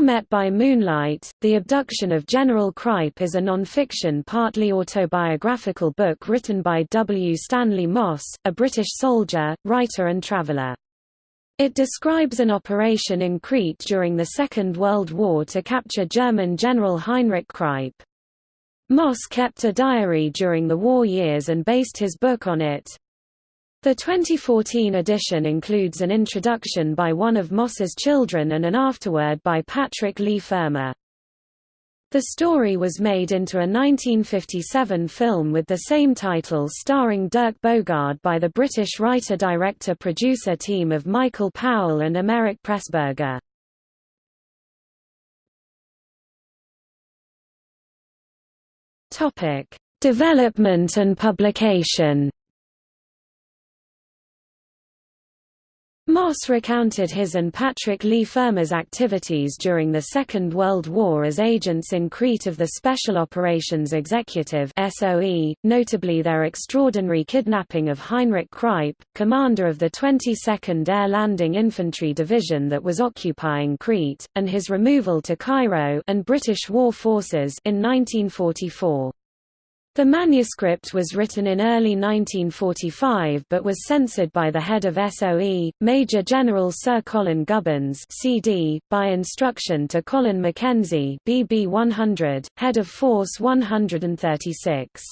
Met by Moonlight, The Abduction of General Kreipe is a non-fiction partly autobiographical book written by W. Stanley Moss, a British soldier, writer and traveller. It describes an operation in Crete during the Second World War to capture German General Heinrich Kreipe. Moss kept a diary during the war years and based his book on it. The 2014 edition includes an introduction by one of Moss's children and an afterword by Patrick Leigh Fermor. The story was made into a 1957 film with the same title starring Dirk Bogarde by the British writer-director-producer team of Michael Powell and Emeric Pressburger. Development and publication Moss recounted his and Patrick Leigh Fermor's activities during the Second World War as agents in Crete of the Special Operations Executive SOE, notably their extraordinary kidnapping of Heinrich Kreipe, commander of the 22nd Air Landing Infantry Division that was occupying Crete, and his removal to Cairo and British war forces in 1944. The manuscript was written in early 1945 but was censored by the head of SOE, Major General Sir Colin Gubbins CD, by instruction to Colin Mackenzie BB 100, head of Force 136.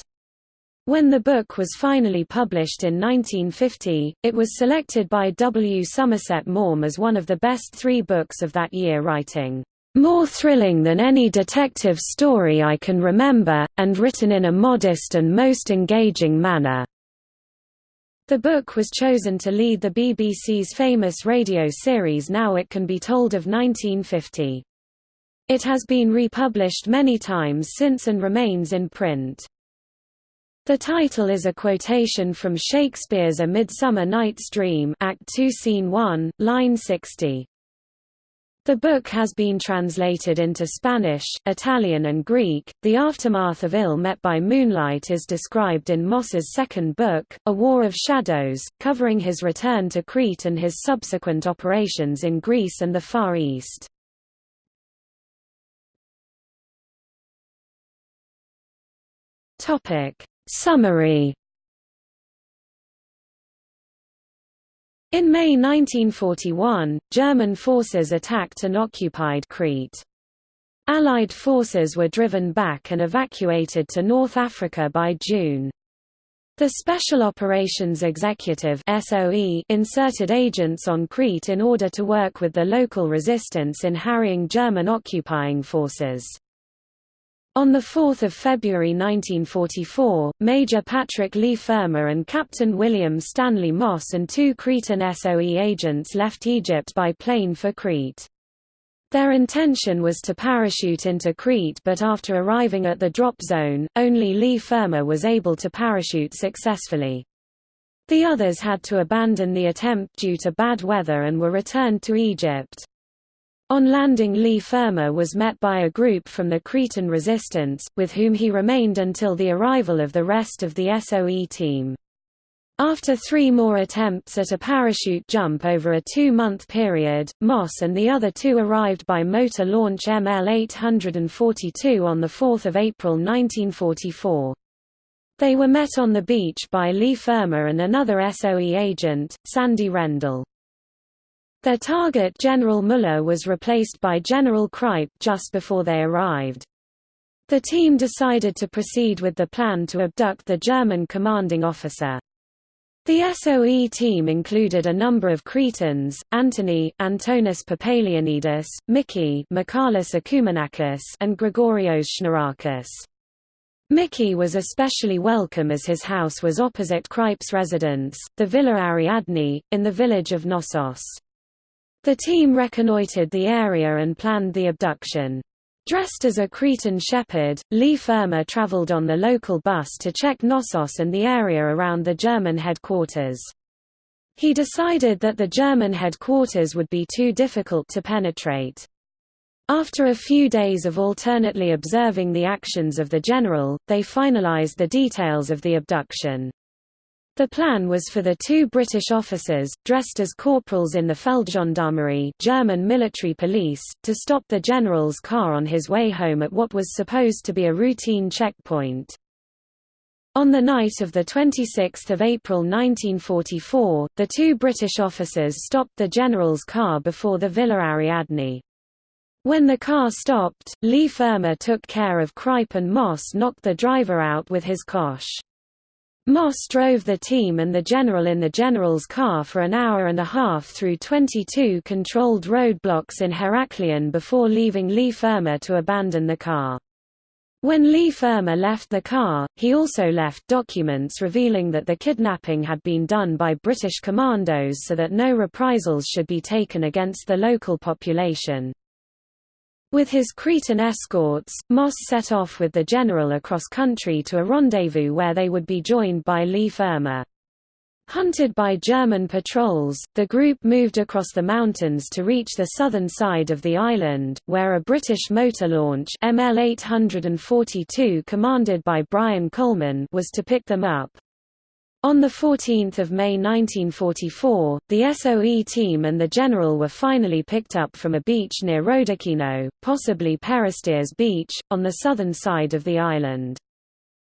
When the book was finally published in 1950, it was selected by W. Somerset Maugham as one of the best three books of that year writing more thrilling than any detective story I can remember, and written in a modest and most engaging manner. The book was chosen to lead the BBC's famous radio series Now It Can Be Told of 1950. It has been republished many times since and remains in print. The title is a quotation from Shakespeare's A Midsummer Night's Dream Act 2 Scene 1, line 60. The book has been translated into Spanish, Italian and Greek. The aftermath of Ill Met by Moonlight is described in Moss's second book, A War of Shadows, covering his return to Crete and his subsequent operations in Greece and the Far East. Topic. Summary In May 1941, German forces attacked and occupied Crete. Allied forces were driven back and evacuated to North Africa by June. The Special Operations Executive SOE inserted agents on Crete in order to work with the local resistance in harrying German occupying forces. On 4 February 1944, Major Patrick Leigh Fermor and Captain William Stanley Moss and two Cretan SOE agents left Egypt by plane for Crete. Their intention was to parachute into Crete but after arriving at the drop zone, only Leigh Fermor was able to parachute successfully. The others had to abandon the attempt due to bad weather and were returned to Egypt. On landing Leigh Fermor was met by a group from the Cretan resistance, with whom he remained until the arrival of the rest of the SOE team. After three more attempts at a parachute jump over a two-month period, Moss and the other two arrived by motor launch ML-842 on 4 April 1944. They were met on the beach by Leigh Fermor and another SOE agent, Sandy Rendell. Their target General Müller was replaced by General Kreipe just before they arrived. The team decided to proceed with the plan to abduct the German commanding officer. The SOE team included a number of Cretans, Antony, Antonis Papaleonidas, Mickey Michalis Akoumianakis and Gregorios Schnarakis. Mickey was especially welcome as his house was opposite Kreipe's residence, the Villa Ariadne, in the village of Knossos. The team reconnoitred the area and planned the abduction. Dressed as a Cretan shepherd, Leigh Fermor traveled on the local bus to check Knossos and the area around the German headquarters. He decided that the German headquarters would be too difficult to penetrate. After a few days of alternately observing the actions of the general, they finalized the details of the abduction. The plan was for the two British officers, dressed as corporals in the Feldgendarmerie German military police, to stop the general's car on his way home at what was supposed to be a routine checkpoint. On the night of 26 April 1944, the two British officers stopped the general's car before the Villa Ariadne. When the car stopped, Leigh Fermor took care of Kreipe and Moss knocked the driver out with his Kosh. Moss drove the team and the general in the general's car for an hour and a half through 22 controlled roadblocks in Heraklion before leaving Leigh Fermor to abandon the car. When Leigh Fermor left the car, he also left documents revealing that the kidnapping had been done by British commandos so that no reprisals should be taken against the local population. With his Cretan escorts, Moss set off with the general across country to a rendezvous where they would be joined by Leigh Fermor. Hunted by German patrols, the group moved across the mountains to reach the southern side of the island, where a British motor launch ML-842 commanded by Brian Coleman was to pick them up. On 14 May 1944, the SOE team and the general were finally picked up from a beach near Rodakino, possibly Peristeres Beach, on the southern side of the island.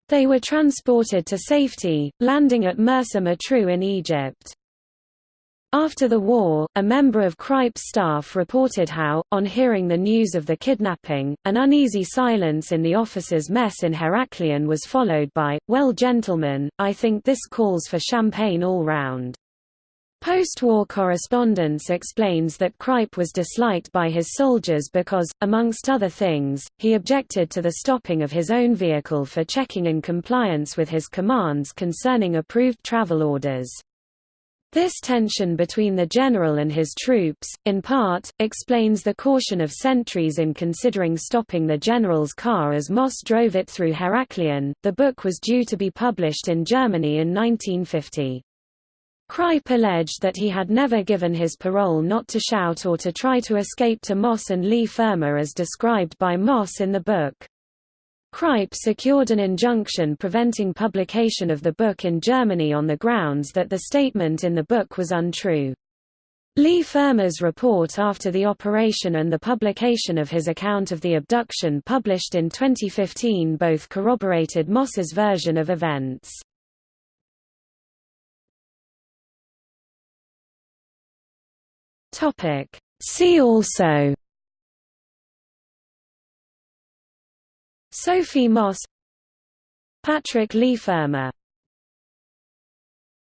They were transported to safety, landing at Mersa Matruh in Egypt. After the war, a member of Kreipe's staff reported how, on hearing the news of the kidnapping, an uneasy silence in the officers' mess in Heraklion was followed by, well gentlemen, I think this calls for champagne all round. Post-war correspondence explains that Kreipe was disliked by his soldiers because, amongst other things, he objected to the stopping of his own vehicle for checking in compliance with his commands concerning approved travel orders. This tension between the general and his troops, in part, explains the caution of sentries in considering stopping the general's car as Moss drove it through Heraklion. The book was due to be published in Germany in 1950. Kreipe alleged that he had never given his parole not to shout or to try to escape to Moss and Leigh Fermor as described by Moss in the book. Kreipe secured an injunction preventing publication of the book in Germany on the grounds that the statement in the book was untrue. Leigh Fermor's report after the operation and the publication of his account of the abduction published in 2015 both corroborated Moss's version of events. See also Sophie Moss Patrick Leigh Fermor